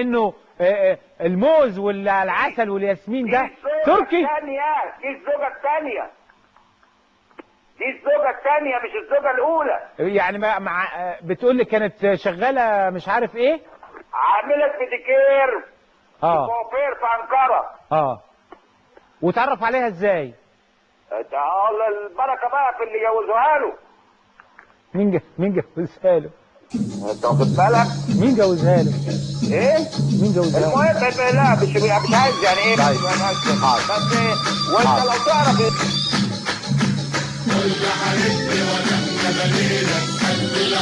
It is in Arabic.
إنه آه، آه، الموز والعسل والياسمين ده تركي؟ الثانية. دي الزوجة الثانية. دي الزوجة الثانية مش الزوجة الأولى. يعني مع, مع آه، بتقول لي كانت شغالة مش عارف إيه؟ عاملة بيديكير آه. كوافير في أنقرة آه. وتعرف عليها إزاي؟ ده البركة بقى في اللي جوزوها له. مين جوزها له؟ انت واخد بالك؟ مين جوزها له؟ إيه؟ مين جوزها له؟ المهم لا مش مش عايز يعني إيه؟ طيب. بس إيه وأنت لو تعرف كل حبيبي وأنا بليلك قلبي